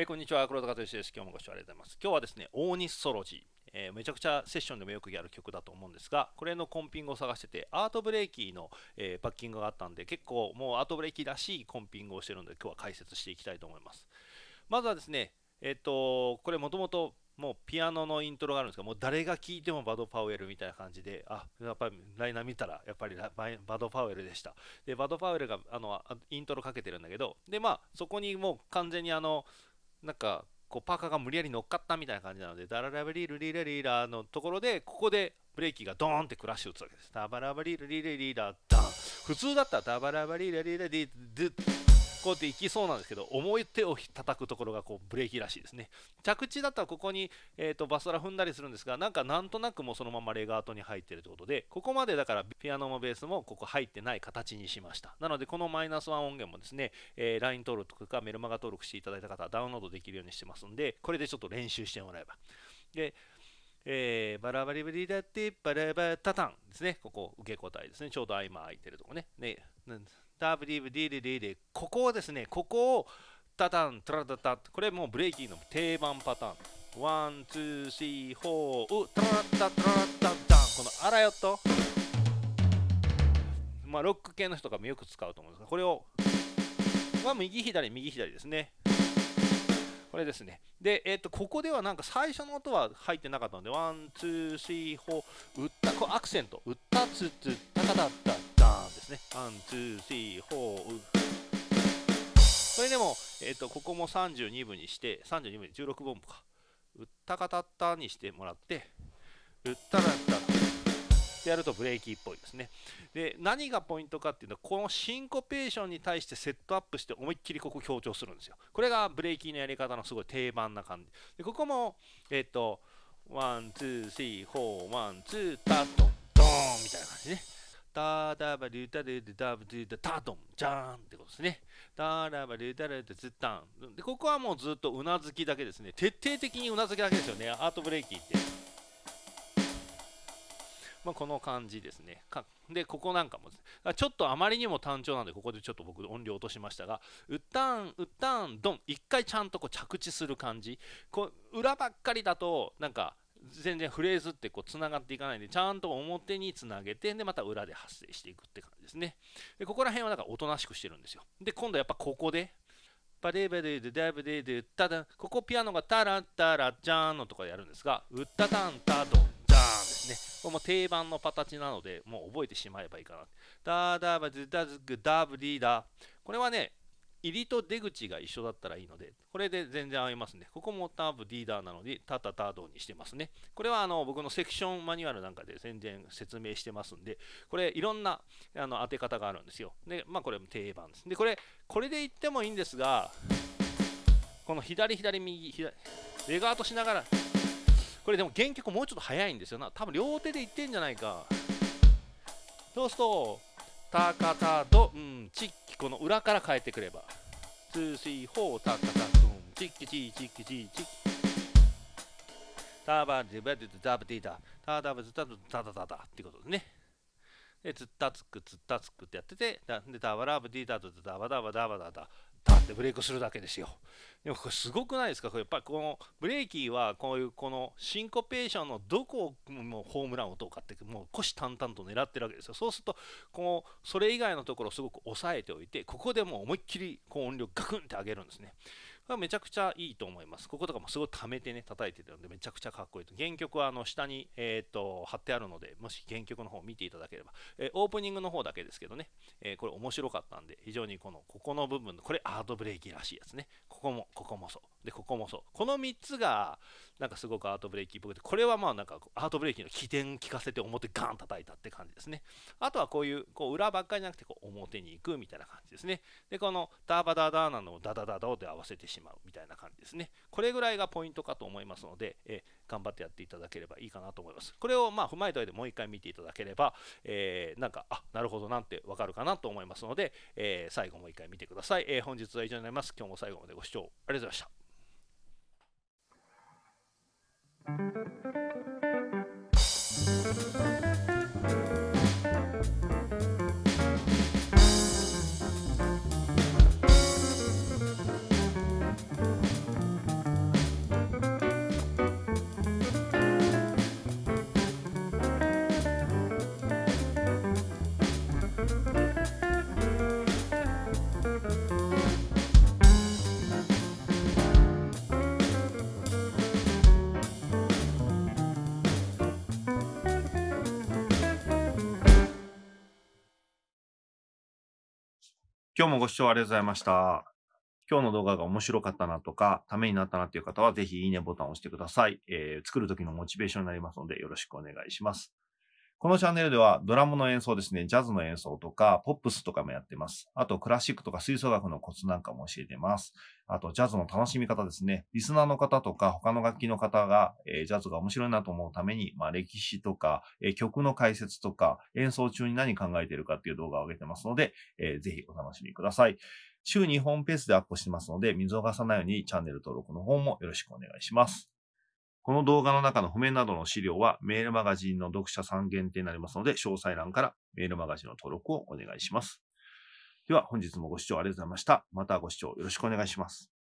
えー、こんにちは、黒田和義です。今日もご視聴ありがとうございます。今日はですね、オーニスソロジー、えー、めちゃくちゃセッションでもよくやる曲だと思うんですが、これのコンピングを探してて、アートブレーキの、えー、バッキングがあったんで、結構もうアートブレーキらしいコンピングをしてるので、今日は解説していきたいと思います。まずはですね、えっ、と、これもともともうピアノのイントロがあるんですが、もう誰が聴いてもバド・パウエルみたいな感じで、あ、やっぱりライナー見たら、やっぱりバド・パウエルでした。で、バド・パウエルがあのイントロかけてるんだけど、で、まあ、そこにもう完全にあの、なんか、こうパーカーが無理やり乗っかったみたいな感じなので、ダララバリルリラリラのところで、ここでブレーキがドーンってクラッシュ打つわけです。ダバラバリルリラリラダン。普通だったらダバラバリルリラリドこうやっていきそうなんですけど、重い手を叩くところがこうブレーキらしいですね。着地だったらここに、えーと、バストラ踏んだりするんですが、なんかなんとなくもうそのままレガートに入ってるということで、ここまでだからピアノもベースもここ入ってない形にしました。なのでこのマイナス1音源もですね、えー、LINE 登録とかメルマガ登録していただいた方はダウンロードできるようにしてますんで、これでちょっと練習してもらえば。でえー、バラバリバリダッティバラバタタンですね。ここ受け答えですね。ちょうど合間空いてるとこね。ねダブディブディディディここをですね、ここをタタン、トラタタこれもうブレイキーの定番パターン。 One, two, three, four、トラタトラタタン。このアラヨット。まあ、ロック系の人がよく使うと思うんですが、これを、まあ、右左、右左ですね。これですね。で、えっ、と、ここではなんか最初の音は入ってなかったので、 One, two, three, four、打った、こアクセント、打った、つつ、たかだった、ですね。 One, two, three, four。それでも、えっ、ー、と、ここも32分にして、32分に16分か。うったかたったにしてもらって、うったらったってやるとブレイキーっぽいですね。で、何がポイントかっていうと、このシンコペーションに対してセットアップして思いっきりここ強調するんですよ。これがブレイキーのやり方のすごい定番な感じ。で、ここも、えっ、ー、と、 One, two, three, four, one, two、タット、ドーンみたいな感じね。タダバリュタルダブルダタドンジャーンってことですね。タダバリュタルダズタン。で、ここはもうずっとうなずきだけですね。徹底的にうなずきだけですよね。アート・ブレイキーって。まあ、この感じですね。で、ここなんかも、ちょっとあまりにも単調なんで、ここでちょっと僕音量落としましたが、うったん、うったん、ドン、一回ちゃんとこう着地する感じ。こう裏ばっかりだと、なんか、全然フレーズってこうつながっていかないんでちゃんと表につなげてでまた裏で発生していくって感じですね。でここら辺はなんかおとなしくしてるんですよ。で今度やっぱここでパレベデデデブデデタダンここピアノがタラッタラジャーンのとかでやるんですがウッタタンタドンジャーンですねこれも定番のパタチなのでもう覚えてしまえばいいかなダーダーバズダズグダブリーダこれはね入りと出口が一緒だったらいいので、これで全然合いますね。ここもターブリーダーなので、タタタドにしてますね。これはあの僕のセクションマニュアルなんかで全然説明してますんで、これいろんなあの当て方があるんですよ。で、まあこれも定番です。で、これ、これで言ってもいいんですが、この左左右左、レガートしながら、これでも原曲もうちょっと早いんですよな。多分両手で言ってんじゃないか。そうすると、タカタド、うん、チッこの裏から変えてくれば。 Two, three, four、タカタドン、チッキチー、チッキチー、チッキ。タバディバディダブディダ、タダブズタドタタタタってことですね。で、つったつく、つったつくってやってて、で、タバラブディダドダバダバダバダダ、でブレイクするだけですよ。でもこれすごくないですか？これやっぱりこのブレイキーはこういうこのシンコペーションのどこをもうホームランを打とうかってもう虎視眈々と狙ってるわけですよ。そうするとこのそれ以外のところをすごく抑えておいてここでもう思いっきりこう音量ガクンって上げるんですね。これはめちゃくちゃいいと思います。こことかもすごい溜めてね、叩いてるので、めちゃくちゃかっこいいと。原曲はあの下に、えーと、貼ってあるので、もし原曲の方を見ていただければ、えー、オープニングの方だけですけどね、えー、これ面白かったんで、非常にこの、ここの部分、これアートブレーキらしいやつね。ここも、ここもそう。でここもそう。この3つがなんかすごくアートブレイキっぽくてこれはまあなんかアートブレイキの起点聞かせて表ガン叩いたって感じですね。あとはこういうこう裏ばっかりじゃなくてこう表に行くみたいな感じですね。でこのダーバダーダーなのをダダダダで合わせてしまうみたいな感じですね。これぐらいがポイントかと思いますので、え、頑張ってやっていただければいいかなと思います。これをまあ踏まえた上でもう一回見ていただければ、えー、なんかあなるほどなんてわかるかなと思いますので、えー、最後もう一回見てください、えー、本日は以上になります。今日も最後までご視聴ありがとうございました。Thank you. 今日もご視聴ありがとうございました。今日の動画が面白かったなとか、ためになったなっていう方は、ぜひいいねボタンを押してください。えー、作る時のモチベーションになりますので、よろしくお願いします。このチャンネルではドラムの演奏ですね、ジャズの演奏とか、ポップスとかもやってます。あと、クラシックとか吹奏楽のコツなんかも教えてます。あと、ジャズの楽しみ方ですね。リスナーの方とか、他の楽器の方が、えー、ジャズが面白いなと思うために、まあ、歴史とか、えー、曲の解説とか、演奏中に何考えてるかっていう動画を上げてますので、えー、ぜひお楽しみください。週2本ペースでアップしてますので、見逃さないようにチャンネル登録の方もよろしくお願いします。この動画の中の譜面などの資料はメールマガジンの読者さん限定になりますので、詳細欄からメールマガジンの登録をお願いします。では本日もご視聴ありがとうございました。またご視聴よろしくお願いします。